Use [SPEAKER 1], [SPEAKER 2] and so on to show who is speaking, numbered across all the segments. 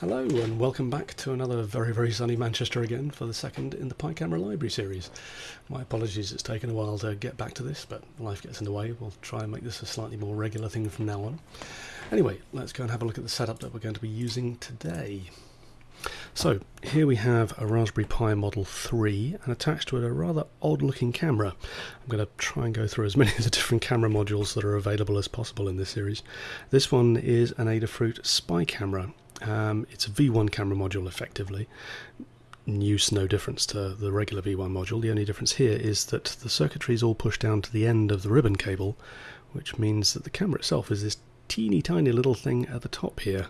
[SPEAKER 1] Hello and welcome back to another very very sunny Manchester again for the second in the Pi Camera Library series. My apologies it's taken a while to get back to this but life gets in the way. We'll try and make this a slightly more regular thing from now on. Anyway, let's go and have a look at the setup that we're going to be using today. So here we have a Raspberry Pi Model 3 and attached to it a rather odd looking camera. I'm going to try and go through as many of the different camera modules that are available as possible in this series. This one is an Adafruit Spy camera. Um, it's a V1 camera module effectively. Use no difference to the regular V1 module. The only difference here is that the circuitry is all pushed down to the end of the ribbon cable, which means that the camera itself is this teeny tiny little thing at the top here.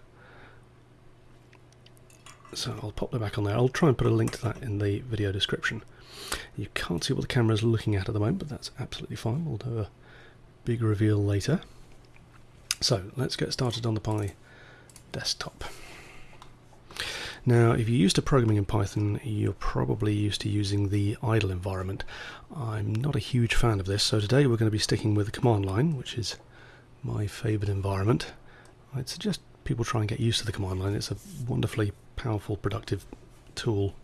[SPEAKER 1] So I'll pop that back on there. I'll try and put a link to that in the video description. You can't see what the camera is looking at at the moment, but that's absolutely fine. We'll do a big reveal later. So let's get started on the Pi desktop. Now, if you're used to programming in Python, you're probably used to using the idle environment. I'm not a huge fan of this, so today we're going to be sticking with the command line, which is my favourite environment. I'd suggest people try and get used to the command line. It's a wonderfully powerful, productive tool.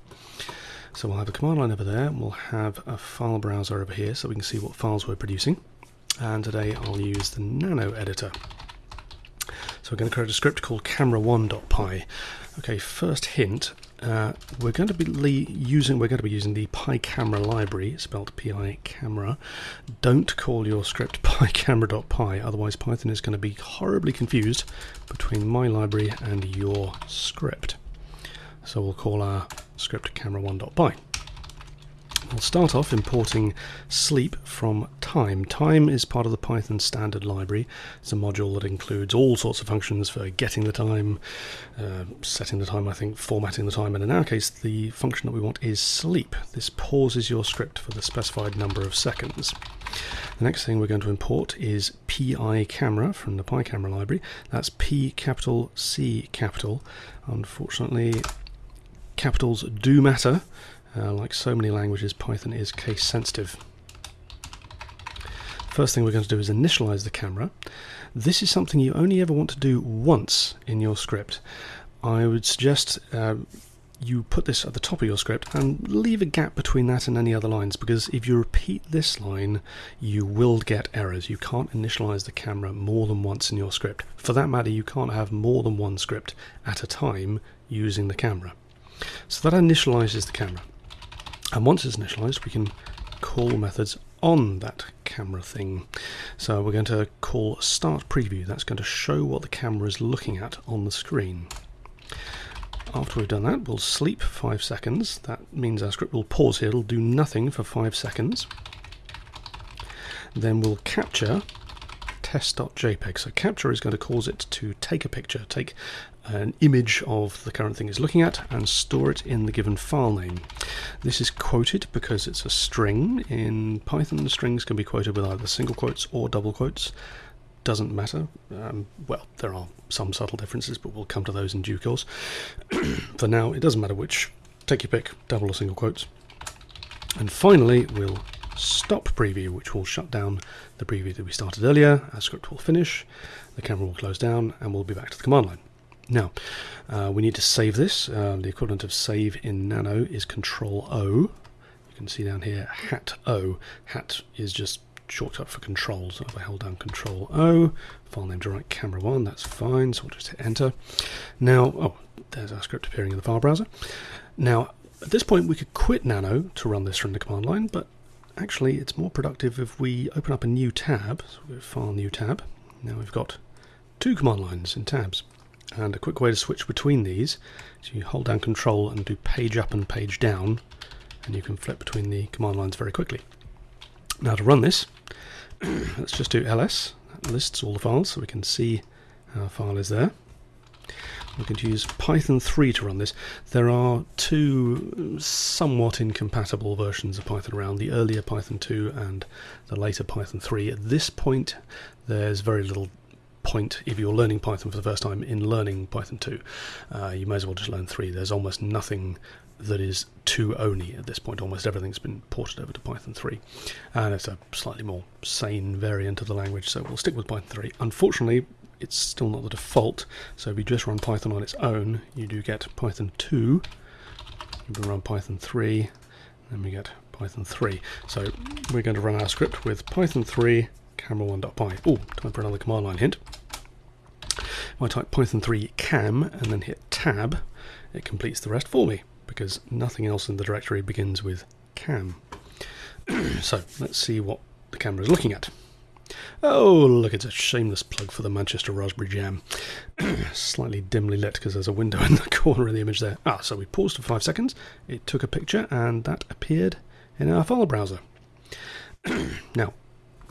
[SPEAKER 1] So we'll have a command line over there, we'll have a file browser over here so we can see what files we're producing. And today I'll use the Nano editor. So we're going to create a script called camera1.py. Okay, first hint, uh, we're going to be using we're going to be using the PiCamera library, spelled pi camera. Don't call your script picamera.py, otherwise Python is going to be horribly confused between my library and your script. So we'll call our script camera1.py. We'll start off importing sleep from time. Time is part of the Python standard library. It's a module that includes all sorts of functions for getting the time, uh, setting the time, I think, formatting the time, and in our case, the function that we want is sleep. This pauses your script for the specified number of seconds. The next thing we're going to import is PI camera from the PiCamera library. That's P capital C capital. Unfortunately, capitals do matter. Uh, like so many languages, Python is case sensitive. First thing we're going to do is initialize the camera. This is something you only ever want to do once in your script. I would suggest uh, you put this at the top of your script and leave a gap between that and any other lines because if you repeat this line you will get errors. You can't initialize the camera more than once in your script. For that matter you can't have more than one script at a time using the camera. So that initializes the camera. And once it's initialized, we can call methods on that camera thing. So we're going to call start preview. That's going to show what the camera is looking at on the screen. After we've done that, we'll sleep five seconds. That means our script will pause here. It'll do nothing for five seconds. Then we'll capture test.jpg. So capture is going to cause it to take a picture, take an image of the current thing it's looking at and store it in the given file name. This is quoted because it's a string. In Python, strings can be quoted with either single quotes or double quotes. Doesn't matter. Um, well, there are some subtle differences, but we'll come to those in due course. For now, it doesn't matter which. Take your pick, double or single quotes. And finally, we'll stop preview, which will shut down the preview that we started earlier. Our script will finish, the camera will close down, and we'll be back to the command line. Now, uh, we need to save this. Uh, the equivalent of save in Nano is Control O. You can see down here, hat O. Hat is just shortcut for control. So if I hold down Control O, file name to write camera one, that's fine. So we'll just hit enter. Now, oh, there's our script appearing in the file browser. Now, at this point, we could quit Nano to run this from the command line, but actually it's more productive if we open up a new tab. So we file new tab. Now we've got two command lines in tabs. And a quick way to switch between these is you hold down control and do page up and page down and you can flip between the command lines very quickly. Now to run this, let's just do ls. That lists all the files so we can see our file is there. We're going to use Python 3 to run this. There are two somewhat incompatible versions of Python around, the earlier Python 2 and the later Python 3. At this point, there's very little point if you're learning Python for the first time in learning Python 2. Uh, you may as well just learn 3. There's almost nothing that is 2 only at this point. Almost everything's been ported over to Python 3. And it's a slightly more sane variant of the language, so we'll stick with Python 3. Unfortunately, it's still not the default. So if you just run Python on its own, you do get Python 2. You can run Python 3, then we get Python 3. So we're going to run our script with Python 3 camera1.py. Oh, time for another command line hint. If I type Python 3 cam and then hit tab, it completes the rest for me because nothing else in the directory begins with cam. so let's see what the camera is looking at. Oh, look, it's a shameless plug for the Manchester Raspberry Jam. Slightly dimly lit because there's a window in the corner of the image there. Ah, so we paused for five seconds, it took a picture, and that appeared in our file browser. now,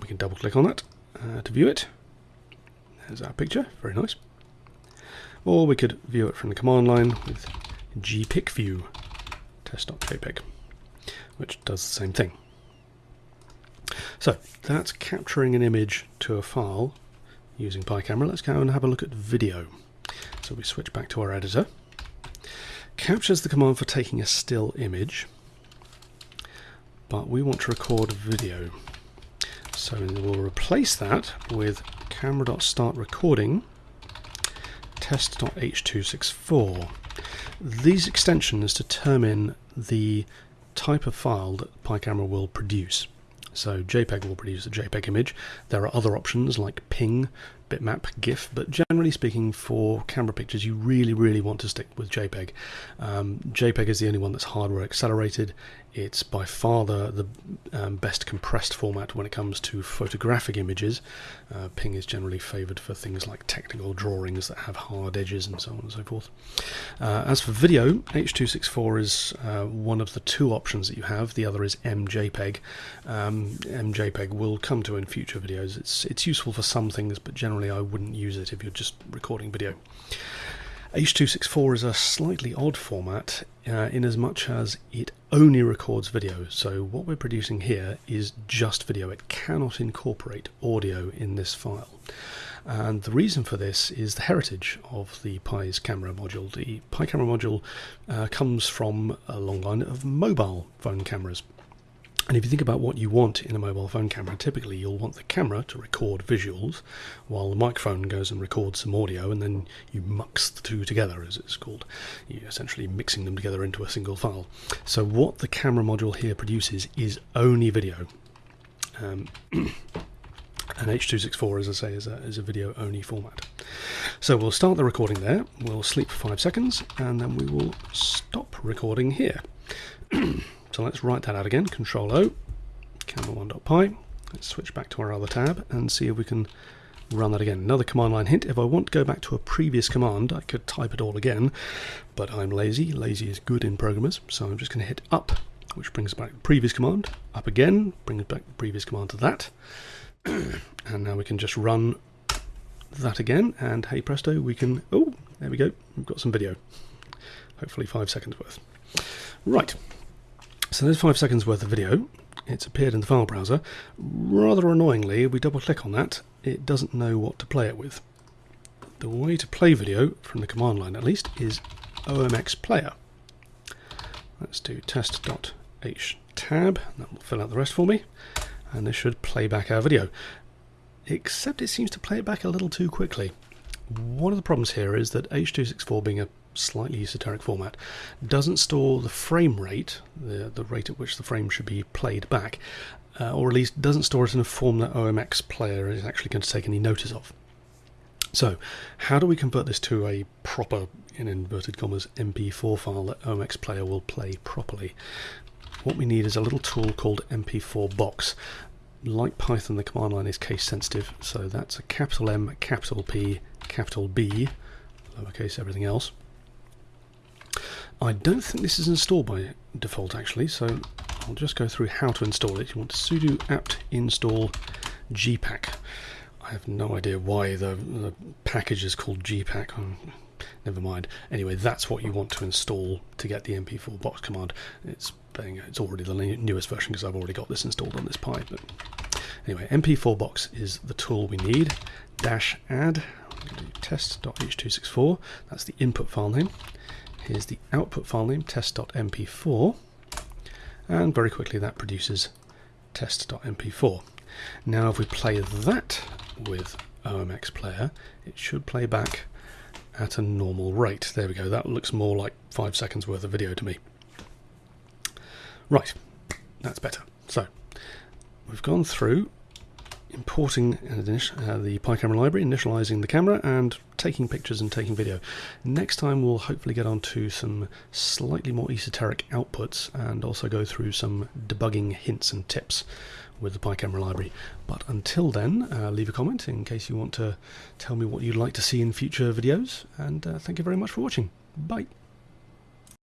[SPEAKER 1] we can double click on that uh, to view it. There's our picture, very nice. Or we could view it from the command line with gpicview test.jpg, which does the same thing. So that's capturing an image to a file using PiCamera. Let's go and have a look at video. So we switch back to our editor. Captures the command for taking a still image, but we want to record video. So we'll replace that with camera.startRecording test.h264. These extensions determine the type of file that PiCamera will produce. So JPEG will produce a JPEG image. There are other options like PNG, bitmap, GIF, but generally speaking, for camera pictures, you really, really want to stick with JPEG. Um, JPEG is the only one that's hardware accelerated. It's by far the, the um, best compressed format when it comes to photographic images. Uh, PNG is generally favoured for things like technical drawings that have hard edges and so on and so forth. Uh, as for video, H.264 is uh, one of the two options that you have. The other is MJPEG. Um, MJPEG will come to in future videos. It's it's useful for some things, but generally I wouldn't use it if you're just recording video. H.264 is a slightly odd format uh, in as much as it only records video. So what we're producing here is just video. It cannot incorporate audio in this file. And the reason for this is the heritage of the Pi's camera module. The Pi camera module uh, comes from a long line of mobile phone cameras. And if you think about what you want in a mobile phone camera, typically you'll want the camera to record visuals while the microphone goes and records some audio and then you mux the two together, as it's called. You're essentially mixing them together into a single file. So what the camera module here produces is only video. Um, and H.264, as I say, is a, is a video only format. So we'll start the recording there, we'll sleep for five seconds, and then we will stop recording here. So let's write that out again, Control O, camera1.py. Let's switch back to our other tab and see if we can run that again. Another command line hint, if I want to go back to a previous command, I could type it all again, but I'm lazy. Lazy is good in programmers, so I'm just going to hit up, which brings back the previous command, up again, brings back the previous command to that, and now we can just run that again, and hey presto, we can, oh, there we go, we've got some video. Hopefully five seconds worth. Right, so there's five seconds worth of video. It's appeared in the file browser. Rather annoyingly, if we double click on that, it doesn't know what to play it with. The way to play video, from the command line at least, is OMX player. Let's do test.h tab, that will fill out the rest for me, and this should play back our video. Except it seems to play it back a little too quickly. One of the problems here is that H.264 being a slightly esoteric format, doesn't store the frame rate, the, the rate at which the frame should be played back, uh, or at least doesn't store it in a form that OMX player is actually going to take any notice of. So, how do we convert this to a proper, in inverted commas, MP4 file that OMX player will play properly? What we need is a little tool called MP4 box. Like Python, the command line is case sensitive, so that's a capital M, capital P, capital B, lowercase everything else. I don't think this is installed by default actually, so I'll just go through how to install it. You want to sudo apt install gpac. I have no idea why the, the package is called gpac. Oh, never mind. Anyway, that's what you want to install to get the MP4 box command. It's it's already the newest version because I've already got this installed on this Pi. But anyway, MP4 box is the tool we need. Dash add test.h264. That's the input file name. Here's the output file name, test.mp4, and very quickly that produces test.mp4. Now if we play that with OMX player, it should play back at a normal rate. There we go. That looks more like five seconds worth of video to me. Right, that's better. So we've gone through importing uh, the PiCamera library, initializing the camera, and taking pictures and taking video. Next time we'll hopefully get on to some slightly more esoteric outputs and also go through some debugging hints and tips with the PiCamera library. But until then, uh, leave a comment in case you want to tell me what you'd like to see in future videos, and uh, thank you very much for watching. Bye.